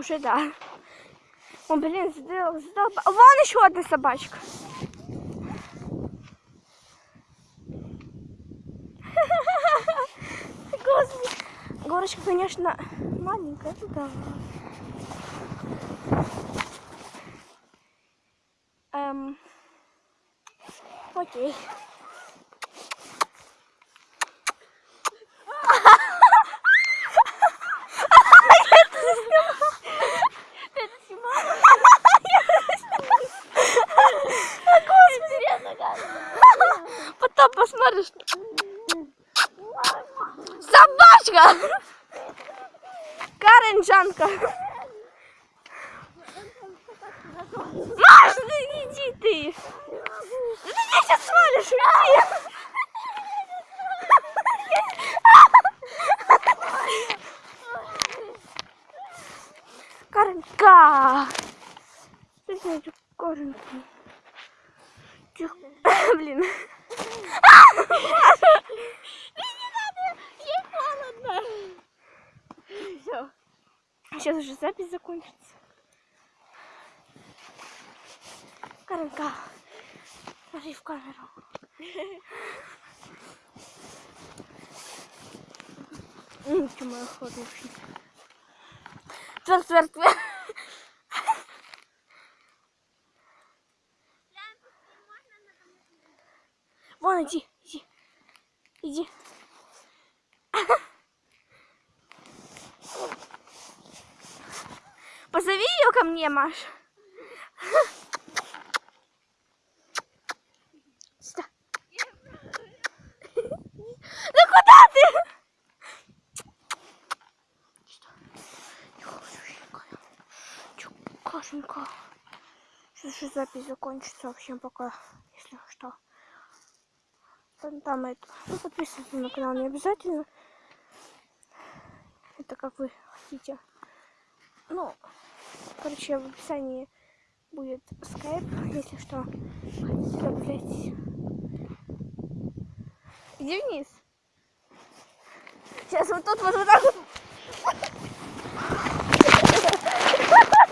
Уже да. О, блин, задол... задолба- Вон еще одна собачка. Господи. Горочка, конечно, маленькая, ну. Эм... Окей. Посмотришь. Собачка! Каренджанка. Маш, ну иди ты. Ну ты меня сейчас свалишь, уйди. Каренька. Знаете, Каренька. Тихо. Блин. Сейчас уже запись закончится. Каренька. Смотри в камеру. Ничего, моя хорошая. Тверд, тверд, тверд. Вон, иди, иди. Иди. Позови ее ко мне, Маш. Сюда. Ну куда ты? Кашенька. Сейчас запись закончится. Всем пока, если что. Там, там это. Ну, подписывайтесь на канал не обязательно. Это как вы хотите. Ну, короче, в описании будет скайп, если что. Хотите. Иди вниз. Сейчас вот тут вот, вот так вот.